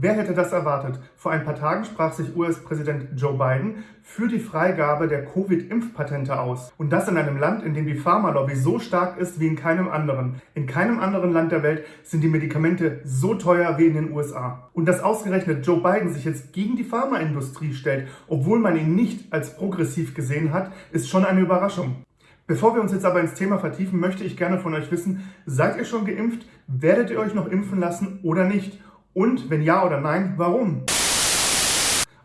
Wer hätte das erwartet? Vor ein paar Tagen sprach sich US-Präsident Joe Biden für die Freigabe der Covid-Impfpatente aus. Und das in einem Land, in dem die Pharmalobby so stark ist wie in keinem anderen. In keinem anderen Land der Welt sind die Medikamente so teuer wie in den USA. Und dass ausgerechnet Joe Biden sich jetzt gegen die Pharmaindustrie stellt, obwohl man ihn nicht als progressiv gesehen hat, ist schon eine Überraschung. Bevor wir uns jetzt aber ins Thema vertiefen, möchte ich gerne von euch wissen, seid ihr schon geimpft? Werdet ihr euch noch impfen lassen oder nicht? Und wenn ja oder nein, warum?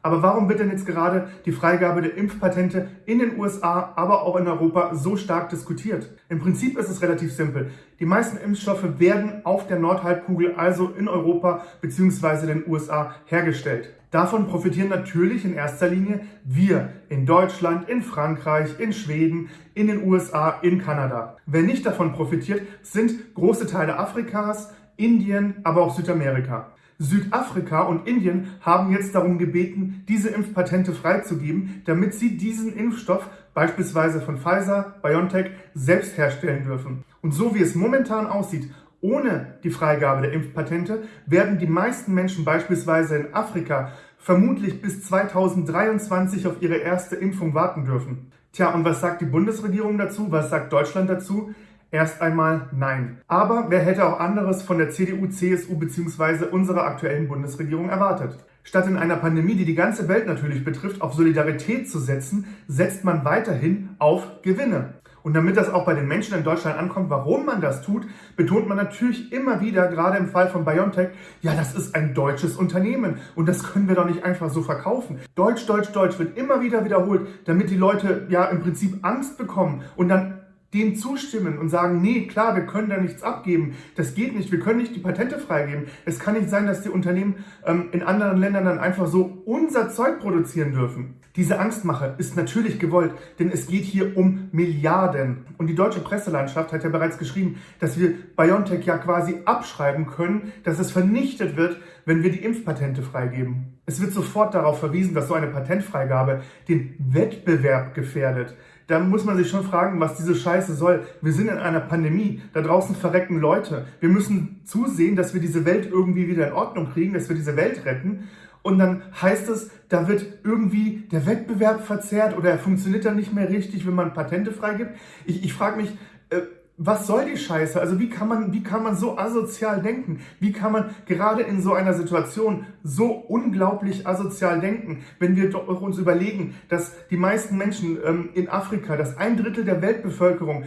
Aber warum wird denn jetzt gerade die Freigabe der Impfpatente in den USA, aber auch in Europa so stark diskutiert? Im Prinzip ist es relativ simpel. Die meisten Impfstoffe werden auf der Nordhalbkugel, also in Europa bzw. den USA, hergestellt. Davon profitieren natürlich in erster Linie wir in Deutschland, in Frankreich, in Schweden, in den USA, in Kanada. Wer nicht davon profitiert, sind große Teile Afrikas, Indien, aber auch Südamerika. Südafrika und Indien haben jetzt darum gebeten, diese Impfpatente freizugeben, damit sie diesen Impfstoff beispielsweise von Pfizer, BioNTech selbst herstellen dürfen. Und so wie es momentan aussieht, ohne die Freigabe der Impfpatente werden die meisten Menschen beispielsweise in Afrika vermutlich bis 2023 auf ihre erste Impfung warten dürfen. Tja, und was sagt die Bundesregierung dazu? Was sagt Deutschland dazu? Erst einmal nein. Aber wer hätte auch anderes von der CDU, CSU bzw. unserer aktuellen Bundesregierung erwartet? Statt in einer Pandemie, die die ganze Welt natürlich betrifft, auf Solidarität zu setzen, setzt man weiterhin auf Gewinne. Und damit das auch bei den Menschen in Deutschland ankommt, warum man das tut, betont man natürlich immer wieder, gerade im Fall von BioNTech, ja, das ist ein deutsches Unternehmen und das können wir doch nicht einfach so verkaufen. Deutsch, Deutsch, Deutsch wird immer wieder wiederholt, damit die Leute ja im Prinzip Angst bekommen und dann dem zustimmen und sagen, nee, klar, wir können da nichts abgeben. Das geht nicht, wir können nicht die Patente freigeben. Es kann nicht sein, dass die Unternehmen ähm, in anderen Ländern dann einfach so unser Zeug produzieren dürfen. Diese Angstmache ist natürlich gewollt, denn es geht hier um Milliarden. Und die deutsche Presselandschaft hat ja bereits geschrieben, dass wir BioNTech ja quasi abschreiben können, dass es vernichtet wird, wenn wir die Impfpatente freigeben. Es wird sofort darauf verwiesen, dass so eine Patentfreigabe den Wettbewerb gefährdet da muss man sich schon fragen, was diese Scheiße soll. Wir sind in einer Pandemie, da draußen verrecken Leute. Wir müssen zusehen, dass wir diese Welt irgendwie wieder in Ordnung kriegen, dass wir diese Welt retten. Und dann heißt es, da wird irgendwie der Wettbewerb verzerrt oder er funktioniert dann nicht mehr richtig, wenn man Patente freigibt. Ich, ich frage mich, äh, was soll die Scheiße? Also wie kann man, wie kann man so asozial denken? Wie kann man gerade in so einer Situation so unglaublich asozial denken, wenn wir doch uns überlegen, dass die meisten Menschen ähm, in Afrika, dass ein Drittel der Weltbevölkerung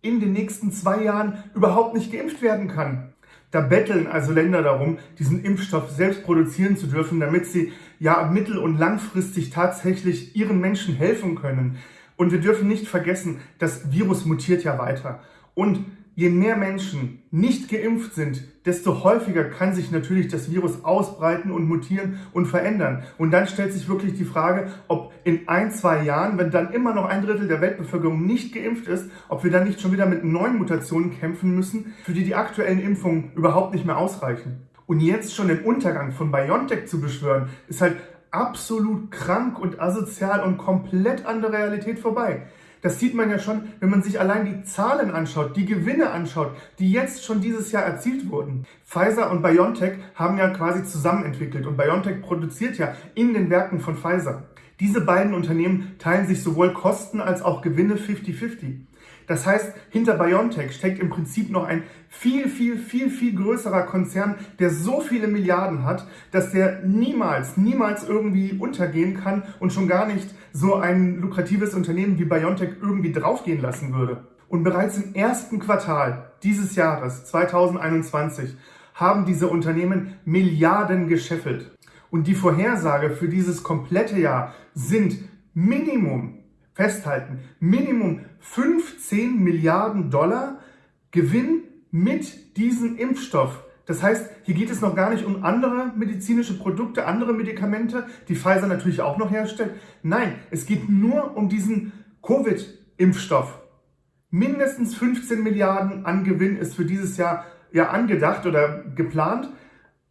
in den nächsten zwei Jahren überhaupt nicht geimpft werden kann? Da betteln also Länder darum, diesen Impfstoff selbst produzieren zu dürfen, damit sie ja mittel- und langfristig tatsächlich ihren Menschen helfen können. Und wir dürfen nicht vergessen, das Virus mutiert ja weiter. Und je mehr Menschen nicht geimpft sind, desto häufiger kann sich natürlich das Virus ausbreiten und mutieren und verändern. Und dann stellt sich wirklich die Frage, ob in ein, zwei Jahren, wenn dann immer noch ein Drittel der Weltbevölkerung nicht geimpft ist, ob wir dann nicht schon wieder mit neuen Mutationen kämpfen müssen, für die die aktuellen Impfungen überhaupt nicht mehr ausreichen. Und jetzt schon den Untergang von BioNTech zu beschwören, ist halt absolut krank und asozial und komplett an der Realität vorbei. Das sieht man ja schon, wenn man sich allein die Zahlen anschaut, die Gewinne anschaut, die jetzt schon dieses Jahr erzielt wurden. Pfizer und BioNTech haben ja quasi zusammen entwickelt und BioNTech produziert ja in den Werken von Pfizer. Diese beiden Unternehmen teilen sich sowohl Kosten als auch Gewinne 50-50. Das heißt, hinter BioNTech steckt im Prinzip noch ein viel, viel, viel, viel größerer Konzern, der so viele Milliarden hat, dass der niemals, niemals irgendwie untergehen kann und schon gar nicht so ein lukratives Unternehmen wie BioNTech irgendwie draufgehen lassen würde. Und bereits im ersten Quartal dieses Jahres, 2021, haben diese Unternehmen Milliarden gescheffelt. Und die Vorhersage für dieses komplette Jahr sind Minimum festhalten, Minimum 15 Milliarden Dollar Gewinn mit diesem Impfstoff. Das heißt, hier geht es noch gar nicht um andere medizinische Produkte, andere Medikamente, die Pfizer natürlich auch noch herstellt. Nein, es geht nur um diesen Covid-Impfstoff. Mindestens 15 Milliarden an Gewinn ist für dieses Jahr ja angedacht oder geplant.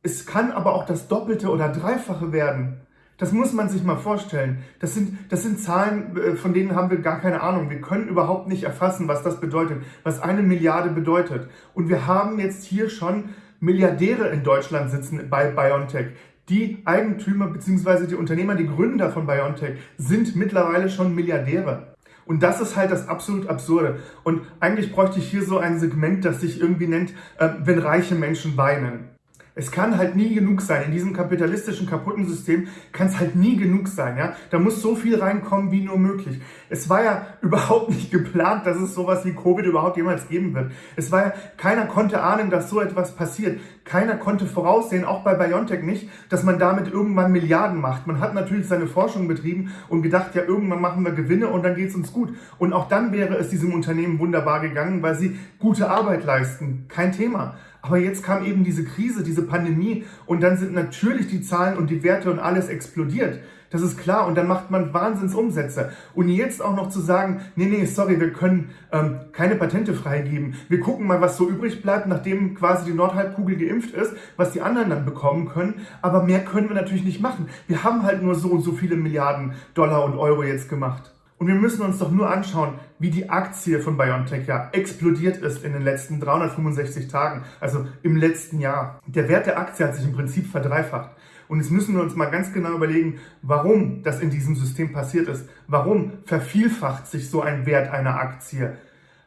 Es kann aber auch das Doppelte oder Dreifache werden. Das muss man sich mal vorstellen. Das sind, das sind Zahlen, äh, von denen haben wir gar keine Ahnung. Wir können überhaupt nicht erfassen, was das bedeutet, was eine Milliarde bedeutet. Und wir haben jetzt hier schon Milliardäre in Deutschland sitzen bei BioNTech, Die Eigentümer bzw. die Unternehmer, die Gründer von BioNTech sind mittlerweile schon Milliardäre. Und das ist halt das absolut Absurde. Und eigentlich bräuchte ich hier so ein Segment, das sich irgendwie nennt, äh, wenn reiche Menschen weinen. Es kann halt nie genug sein. In diesem kapitalistischen, kaputten System kann es halt nie genug sein. Ja? Da muss so viel reinkommen, wie nur möglich. Es war ja überhaupt nicht geplant, dass es sowas wie Covid überhaupt jemals geben wird. Es war ja, keiner konnte ahnen, dass so etwas passiert. Keiner konnte voraussehen, auch bei BioNTech nicht, dass man damit irgendwann Milliarden macht. Man hat natürlich seine Forschung betrieben und gedacht, ja, irgendwann machen wir Gewinne und dann geht es uns gut. Und auch dann wäre es diesem Unternehmen wunderbar gegangen, weil sie gute Arbeit leisten. Kein Thema. Aber jetzt kam eben diese Krise, diese Pandemie und dann sind natürlich die Zahlen und die Werte und alles explodiert. Das ist klar. Und dann macht man Wahnsinnsumsätze. Und jetzt auch noch zu sagen, nee, nee, sorry, wir können ähm, keine Patente freigeben. Wir gucken mal, was so übrig bleibt, nachdem quasi die Nordhalbkugel geimpft ist, was die anderen dann bekommen können. Aber mehr können wir natürlich nicht machen. Wir haben halt nur so und so viele Milliarden Dollar und Euro jetzt gemacht. Und wir müssen uns doch nur anschauen, wie die Aktie von BioNTech ja explodiert ist in den letzten 365 Tagen, also im letzten Jahr. Der Wert der Aktie hat sich im Prinzip verdreifacht. Und jetzt müssen wir uns mal ganz genau überlegen, warum das in diesem System passiert ist. Warum vervielfacht sich so ein Wert einer Aktie?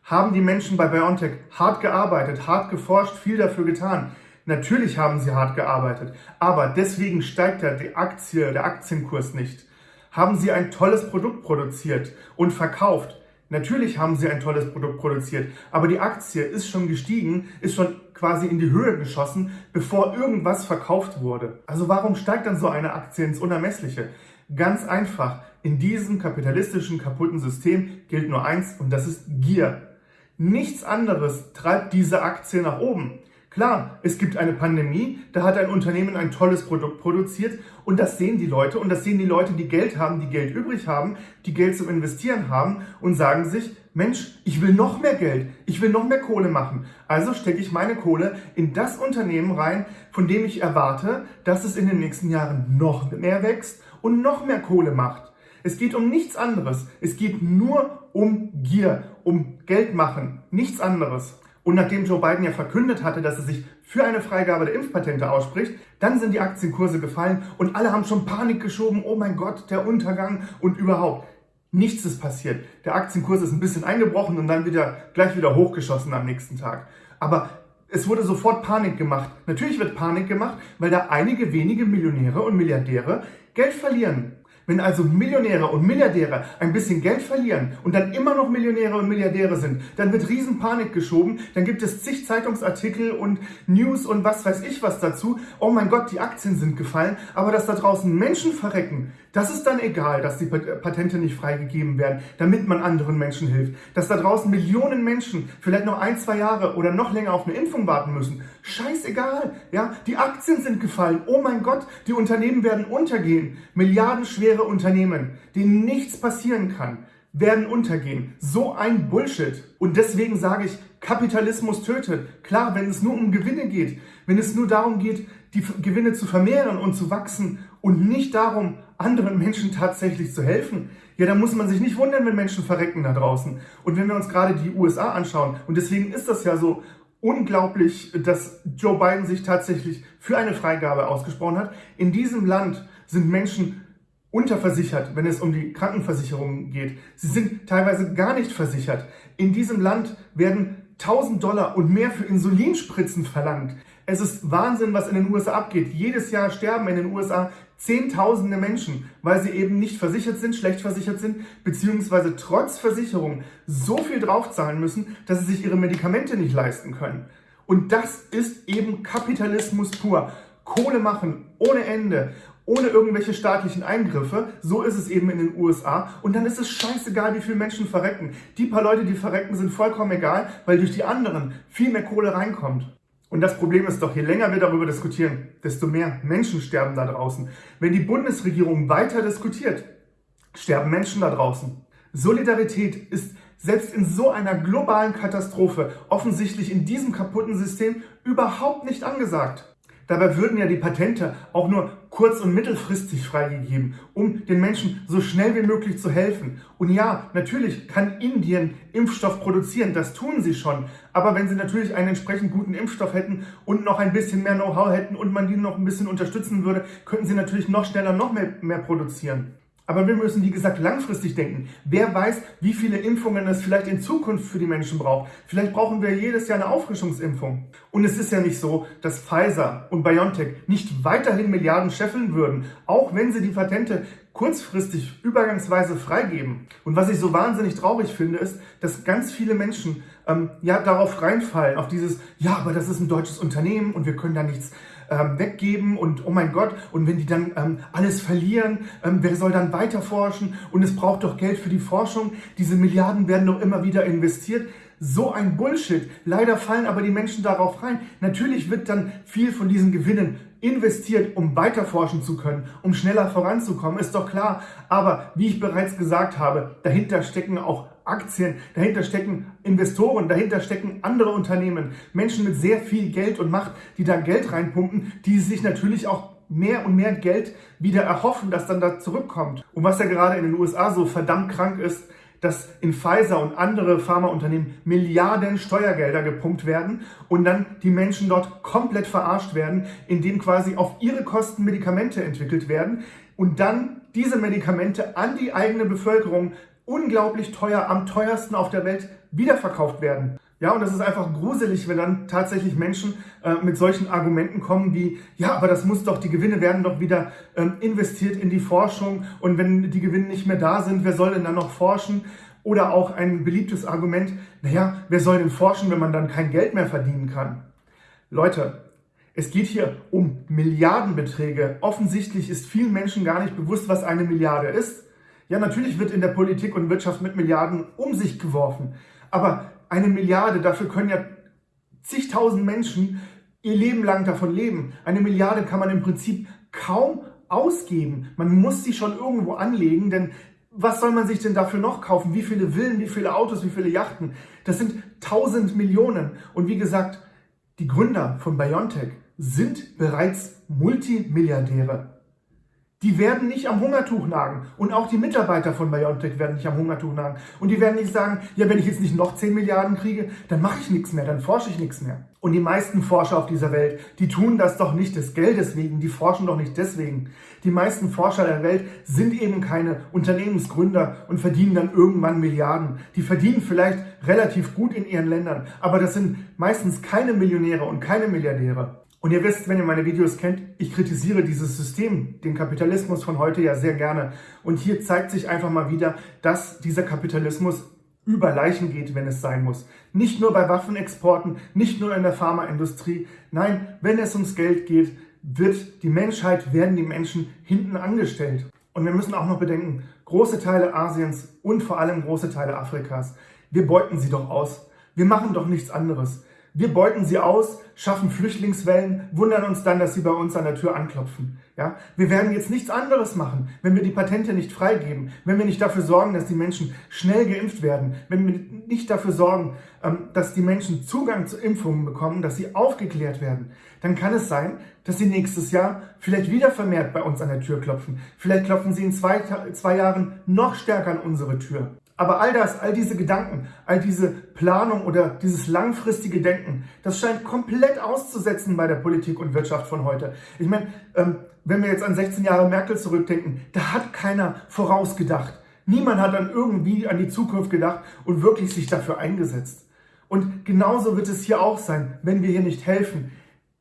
Haben die Menschen bei BioNTech hart gearbeitet, hart geforscht, viel dafür getan? Natürlich haben sie hart gearbeitet, aber deswegen steigt ja die Aktie, der Aktienkurs nicht. Haben Sie ein tolles Produkt produziert und verkauft? Natürlich haben Sie ein tolles Produkt produziert, aber die Aktie ist schon gestiegen, ist schon quasi in die Höhe geschossen, bevor irgendwas verkauft wurde. Also warum steigt dann so eine Aktie ins Unermessliche? Ganz einfach, in diesem kapitalistischen, kaputten System gilt nur eins und das ist Gier. Nichts anderes treibt diese Aktie nach oben. Klar, es gibt eine Pandemie, da hat ein Unternehmen ein tolles Produkt produziert und das sehen die Leute und das sehen die Leute, die Geld haben, die Geld übrig haben, die Geld zum Investieren haben und sagen sich, Mensch, ich will noch mehr Geld, ich will noch mehr Kohle machen. Also stecke ich meine Kohle in das Unternehmen rein, von dem ich erwarte, dass es in den nächsten Jahren noch mehr wächst und noch mehr Kohle macht. Es geht um nichts anderes. Es geht nur um Gier, um Geld machen, nichts anderes. Und nachdem Joe Biden ja verkündet hatte, dass er sich für eine Freigabe der Impfpatente ausspricht, dann sind die Aktienkurse gefallen und alle haben schon Panik geschoben, oh mein Gott, der Untergang und überhaupt. Nichts ist passiert. Der Aktienkurs ist ein bisschen eingebrochen und dann wieder gleich wieder hochgeschossen am nächsten Tag. Aber es wurde sofort Panik gemacht. Natürlich wird Panik gemacht, weil da einige wenige Millionäre und Milliardäre Geld verlieren. Wenn also Millionäre und Milliardäre ein bisschen Geld verlieren und dann immer noch Millionäre und Milliardäre sind, dann wird Riesenpanik geschoben, dann gibt es zig Zeitungsartikel und News und was weiß ich was dazu. Oh mein Gott, die Aktien sind gefallen, aber dass da draußen Menschen verrecken, das ist dann egal, dass die Patente nicht freigegeben werden, damit man anderen Menschen hilft. Dass da draußen Millionen Menschen vielleicht noch ein, zwei Jahre oder noch länger auf eine Impfung warten müssen. Scheißegal, ja, die Aktien sind gefallen. Oh mein Gott, die Unternehmen werden untergehen. Milliardenschwere Unternehmen, denen nichts passieren kann, werden untergehen. So ein Bullshit. Und deswegen sage ich, Kapitalismus tötet. Klar, wenn es nur um Gewinne geht, wenn es nur darum geht, die Gewinne zu vermehren und zu wachsen und nicht darum, anderen Menschen tatsächlich zu helfen, ja, dann muss man sich nicht wundern, wenn Menschen verrecken da draußen. Und wenn wir uns gerade die USA anschauen, und deswegen ist das ja so unglaublich, dass Joe Biden sich tatsächlich für eine Freigabe ausgesprochen hat. In diesem Land sind Menschen unterversichert, wenn es um die Krankenversicherung geht. Sie sind teilweise gar nicht versichert. In diesem Land werden 1000 Dollar und mehr für Insulinspritzen verlangt. Es ist Wahnsinn, was in den USA abgeht. Jedes Jahr sterben in den USA Zehntausende Menschen, weil sie eben nicht versichert sind, schlecht versichert sind, beziehungsweise trotz Versicherung so viel draufzahlen müssen, dass sie sich ihre Medikamente nicht leisten können. Und das ist eben Kapitalismus pur. Kohle machen ohne Ende ohne irgendwelche staatlichen Eingriffe. So ist es eben in den USA. Und dann ist es scheißegal, wie viele Menschen verrecken. Die paar Leute, die verrecken, sind vollkommen egal, weil durch die anderen viel mehr Kohle reinkommt. Und das Problem ist doch, je länger wir darüber diskutieren, desto mehr Menschen sterben da draußen. Wenn die Bundesregierung weiter diskutiert, sterben Menschen da draußen. Solidarität ist selbst in so einer globalen Katastrophe offensichtlich in diesem kaputten System überhaupt nicht angesagt. Dabei würden ja die Patente auch nur kurz- und mittelfristig freigegeben, um den Menschen so schnell wie möglich zu helfen. Und ja, natürlich kann Indien Impfstoff produzieren, das tun sie schon. Aber wenn sie natürlich einen entsprechend guten Impfstoff hätten und noch ein bisschen mehr Know-how hätten und man die noch ein bisschen unterstützen würde, könnten sie natürlich noch schneller noch mehr, mehr produzieren. Aber wir müssen, wie gesagt, langfristig denken. Wer weiß, wie viele Impfungen es vielleicht in Zukunft für die Menschen braucht. Vielleicht brauchen wir jedes Jahr eine Auffrischungsimpfung. Und es ist ja nicht so, dass Pfizer und BioNTech nicht weiterhin Milliarden scheffeln würden, auch wenn sie die Patente kurzfristig übergangsweise freigeben. Und was ich so wahnsinnig traurig finde, ist, dass ganz viele Menschen ähm, ja darauf reinfallen, auf dieses, ja, aber das ist ein deutsches Unternehmen und wir können da nichts ähm, weggeben und oh mein Gott, und wenn die dann ähm, alles verlieren, ähm, wer soll dann weiter forschen? Und es braucht doch Geld für die Forschung. Diese Milliarden werden doch immer wieder investiert. So ein Bullshit. Leider fallen aber die Menschen darauf rein. Natürlich wird dann viel von diesen Gewinnen investiert, um weiter forschen zu können, um schneller voranzukommen, ist doch klar. Aber wie ich bereits gesagt habe, dahinter stecken auch Aktien, dahinter stecken Investoren, dahinter stecken andere Unternehmen, Menschen mit sehr viel Geld und Macht, die da Geld reinpumpen, die sich natürlich auch mehr und mehr Geld wieder erhoffen, dass dann da zurückkommt. Und was ja gerade in den USA so verdammt krank ist, dass in Pfizer und andere Pharmaunternehmen Milliarden Steuergelder gepumpt werden und dann die Menschen dort komplett verarscht werden, indem quasi auf ihre Kosten Medikamente entwickelt werden und dann diese Medikamente an die eigene Bevölkerung unglaublich teuer, am teuersten auf der Welt wiederverkauft werden. Ja, und das ist einfach gruselig, wenn dann tatsächlich Menschen äh, mit solchen Argumenten kommen wie, ja, aber das muss doch, die Gewinne werden doch wieder ähm, investiert in die Forschung und wenn die Gewinne nicht mehr da sind, wer soll denn dann noch forschen? Oder auch ein beliebtes Argument, naja, wer soll denn forschen, wenn man dann kein Geld mehr verdienen kann? Leute, es geht hier um Milliardenbeträge. Offensichtlich ist vielen Menschen gar nicht bewusst, was eine Milliarde ist. Ja, natürlich wird in der Politik und Wirtschaft mit Milliarden um sich geworfen. Aber eine Milliarde, dafür können ja zigtausend Menschen ihr Leben lang davon leben. Eine Milliarde kann man im Prinzip kaum ausgeben. Man muss sie schon irgendwo anlegen, denn was soll man sich denn dafür noch kaufen? Wie viele Villen, wie viele Autos, wie viele Yachten? Das sind tausend Millionen. Und wie gesagt, die Gründer von BioNTech sind bereits Multimilliardäre. Die werden nicht am Hungertuch nagen. Und auch die Mitarbeiter von BioNTech werden nicht am Hungertuch nagen. Und die werden nicht sagen, ja, wenn ich jetzt nicht noch 10 Milliarden kriege, dann mache ich nichts mehr, dann forsche ich nichts mehr. Und die meisten Forscher auf dieser Welt, die tun das doch nicht des Geldes wegen, die forschen doch nicht deswegen. Die meisten Forscher der Welt sind eben keine Unternehmensgründer und verdienen dann irgendwann Milliarden. Die verdienen vielleicht relativ gut in ihren Ländern, aber das sind meistens keine Millionäre und keine Milliardäre. Und ihr wisst, wenn ihr meine Videos kennt, ich kritisiere dieses System, den Kapitalismus von heute ja sehr gerne. Und hier zeigt sich einfach mal wieder, dass dieser Kapitalismus über Leichen geht, wenn es sein muss. Nicht nur bei Waffenexporten, nicht nur in der Pharmaindustrie. Nein, wenn es ums Geld geht, wird die Menschheit, werden die Menschen hinten angestellt. Und wir müssen auch noch bedenken, große Teile Asiens und vor allem große Teile Afrikas, wir beuten sie doch aus. Wir machen doch nichts anderes. Wir beuten sie aus, schaffen Flüchtlingswellen, wundern uns dann, dass sie bei uns an der Tür anklopfen. Ja? Wir werden jetzt nichts anderes machen, wenn wir die Patente nicht freigeben, wenn wir nicht dafür sorgen, dass die Menschen schnell geimpft werden, wenn wir nicht dafür sorgen, ähm, dass die Menschen Zugang zu Impfungen bekommen, dass sie aufgeklärt werden. Dann kann es sein, dass sie nächstes Jahr vielleicht wieder vermehrt bei uns an der Tür klopfen. Vielleicht klopfen sie in zwei, zwei Jahren noch stärker an unsere Tür. Aber all das, all diese Gedanken, all diese Planung oder dieses langfristige Denken, das scheint komplett auszusetzen bei der Politik und Wirtschaft von heute. Ich meine, ähm, wenn wir jetzt an 16 Jahre Merkel zurückdenken, da hat keiner vorausgedacht. Niemand hat dann irgendwie an die Zukunft gedacht und wirklich sich dafür eingesetzt. Und genauso wird es hier auch sein, wenn wir hier nicht helfen.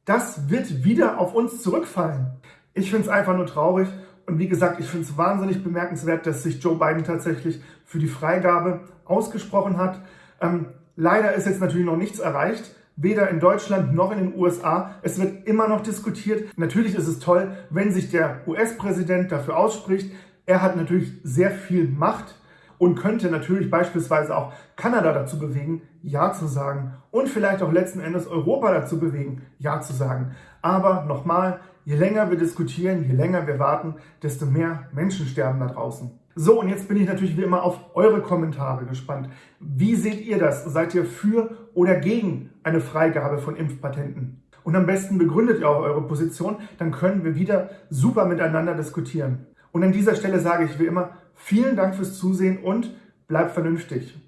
Das wird wieder auf uns zurückfallen. Ich finde es einfach nur traurig und wie gesagt, ich finde es wahnsinnig bemerkenswert, dass sich Joe Biden tatsächlich für die Freigabe ausgesprochen hat. Ähm, leider ist jetzt natürlich noch nichts erreicht, weder in Deutschland noch in den USA. Es wird immer noch diskutiert. Natürlich ist es toll, wenn sich der US-Präsident dafür ausspricht. Er hat natürlich sehr viel Macht und könnte natürlich beispielsweise auch Kanada dazu bewegen, Ja zu sagen und vielleicht auch letzten Endes Europa dazu bewegen, Ja zu sagen. Aber nochmal, Je länger wir diskutieren, je länger wir warten, desto mehr Menschen sterben da draußen. So, und jetzt bin ich natürlich wie immer auf eure Kommentare gespannt. Wie seht ihr das? Seid ihr für oder gegen eine Freigabe von Impfpatenten? Und am besten begründet ihr auch eure Position, dann können wir wieder super miteinander diskutieren. Und an dieser Stelle sage ich wie immer, vielen Dank fürs Zusehen und bleibt vernünftig.